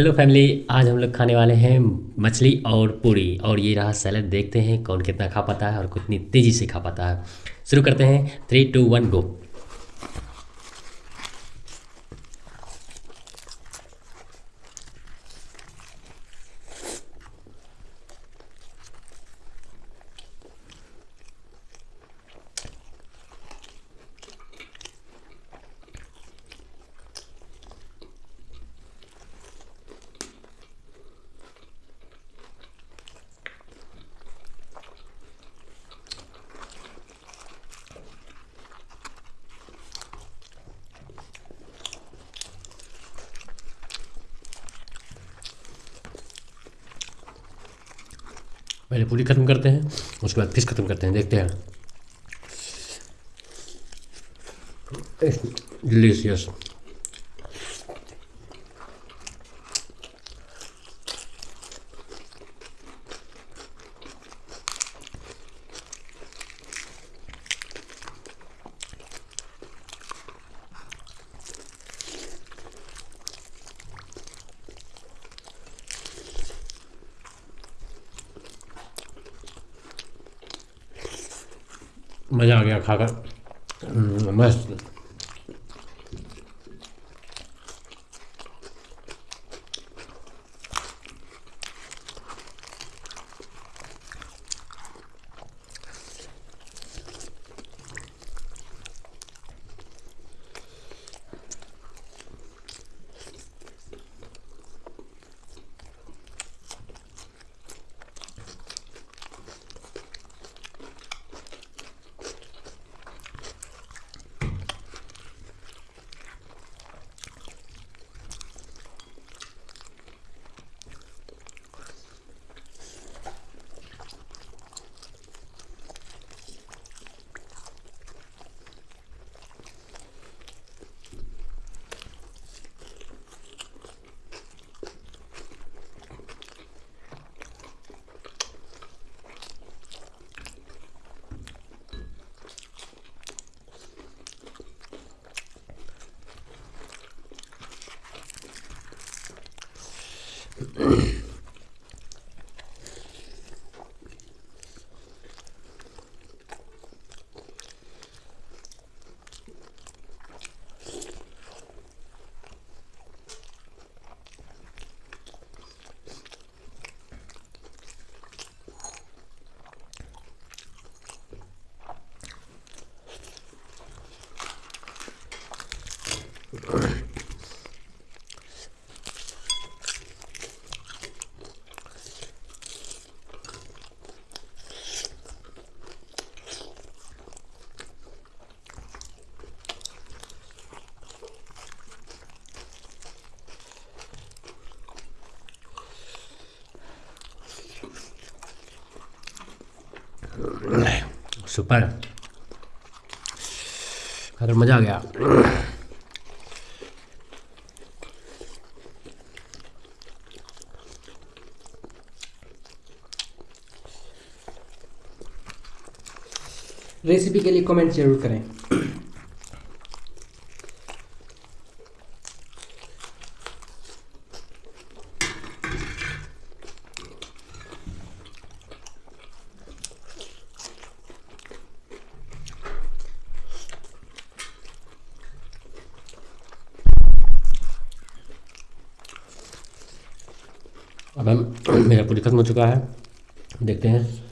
Hello family आज हम लोग खाने वाले हैं मछली और पूरी। और ये रहा सैलड देखते हैं कौन कितना खा पाता है और कितनी तेज़ी से खा पाता है। शुरू करते हैं थ्री टू वन गो पहले पूरी ख़त्म करते हैं उसके बाद फ़िश ख़त्म करते हैं देखते हैं। डिलीशियस मज़ा आ गया खाकर। हम्म, मस्त। सुपर अरे मज़ा आ गया। रेसिपी के लिए कमेंट ज़रूर करें। अब हम मेरा पूरी खत्म हो चुका है। देखते हैं।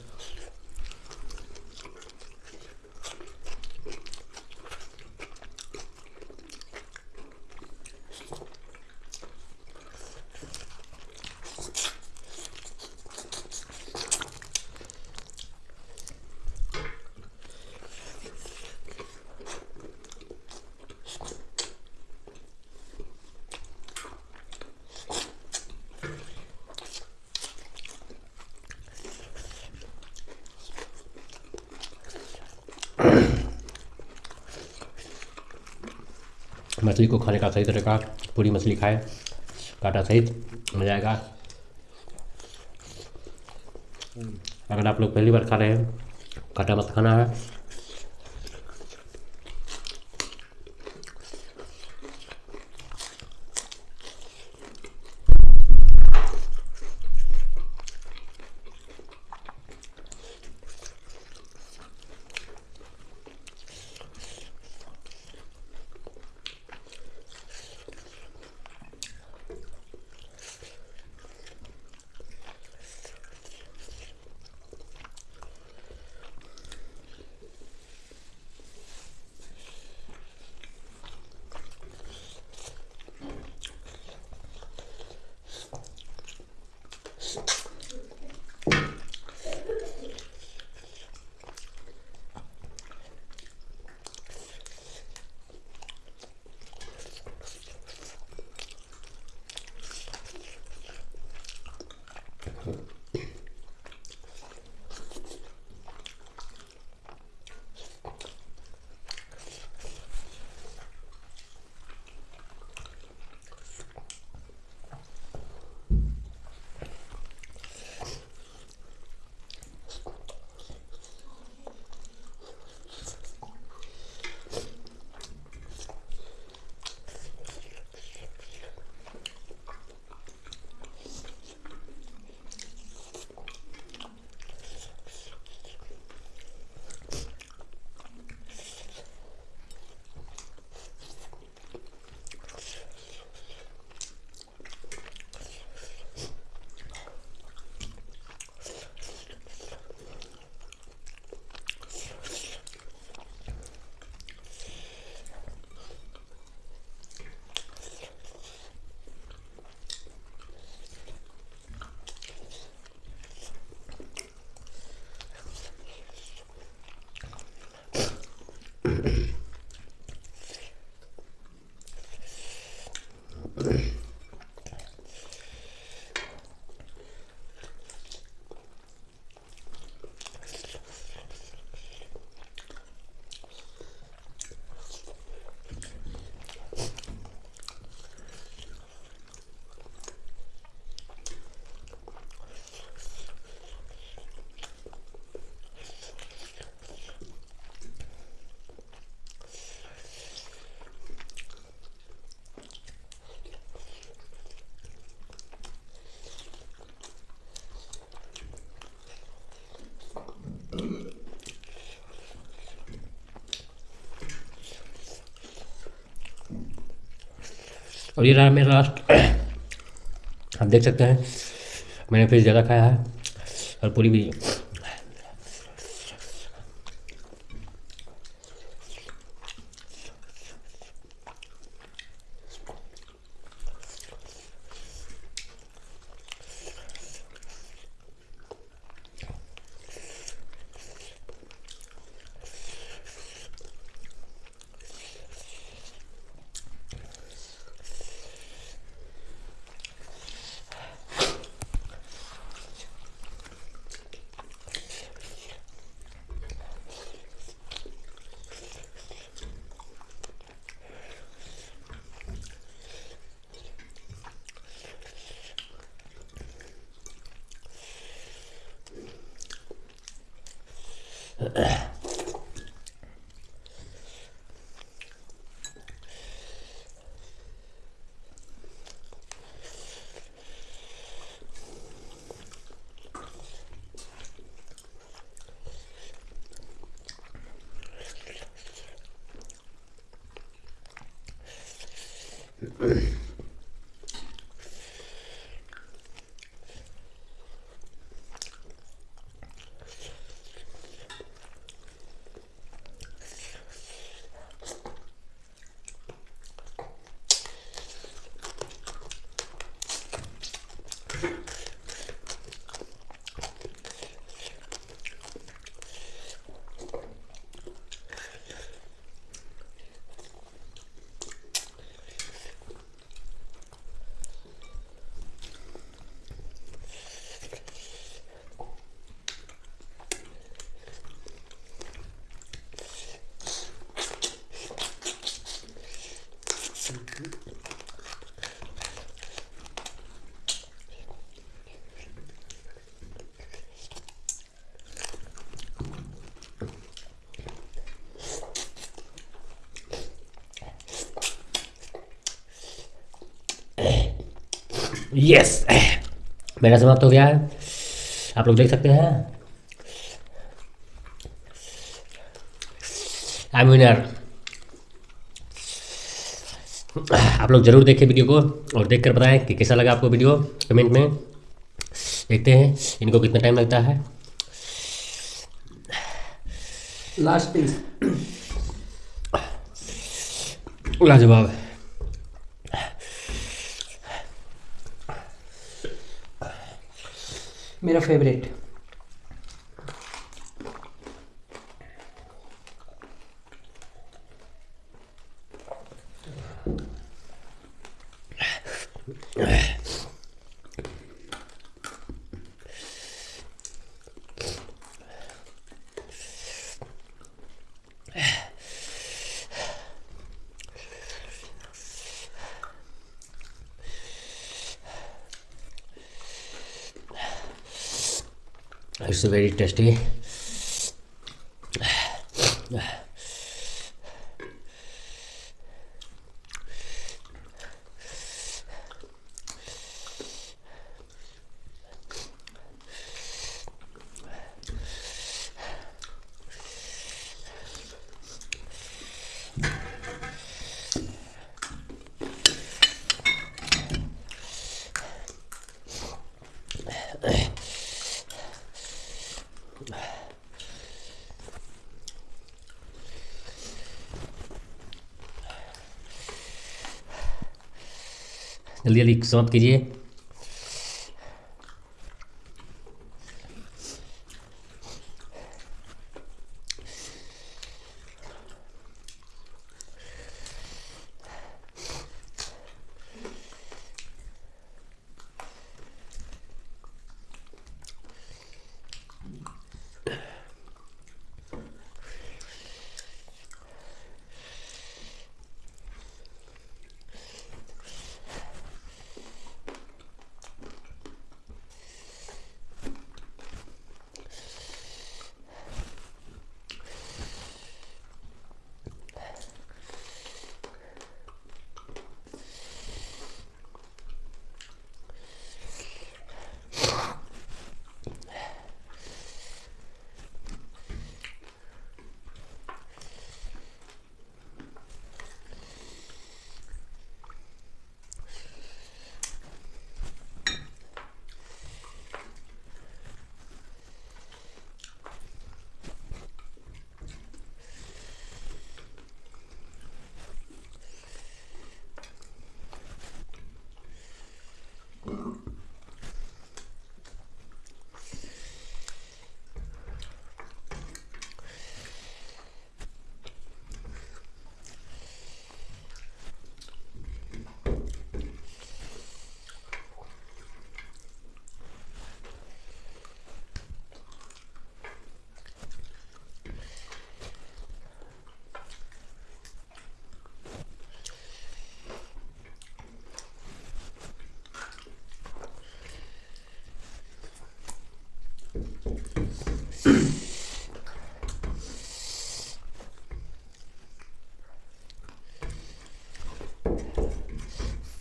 मछली को खाने का सही तरीका, पूरी मछली खाए, काटा सहित, मज़ा आएगा। अगर आप लोग पहली बार खा रहे हैं, काटा मत खाना। है और ये रहा मेरा लास्ट आप देख सकते हैं। मैंने फिर ज़्यादा खाया है और पूरी भी Mm-hmm. यस मेरा समाप्त हो गया है। आप लोग देख सकते हैं। आई विनर आप लोग ज़रूर देखें वीडियो को और देख कर बताएँ कि कैसा लगा आपको वीडियो कमेंट में। देखते हैं इनको कितना टाइम लगता है। लास्ट पीस लाजवाब। मेरा फेवरेट It's very tasty. जल्दी जल्दी समाप्त कीजिए।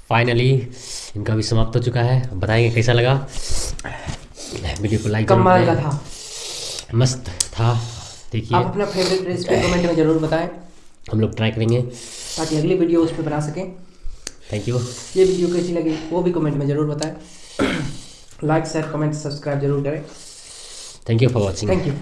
फाइनली इनका भी समाप्त हो चुका है। बताएँगे कैसा लगा? वीडियो को लाइक कमाल का था। मस्त था। देखिए। आप अपना फेवरेट रेसिपी कमेंट में ज़रूर बताएँ। हम लोग ट्राई करेंगे। ताकि अगली वीडियो उस पर बना सकें। थैंक यू ये वीडियो कैसी लगी वो भी कमेंट में ज़रूर बताएँ। लाइक शेयर कमेंट सब्सक्राइब ज़रूर करें। Thank you for watching thank you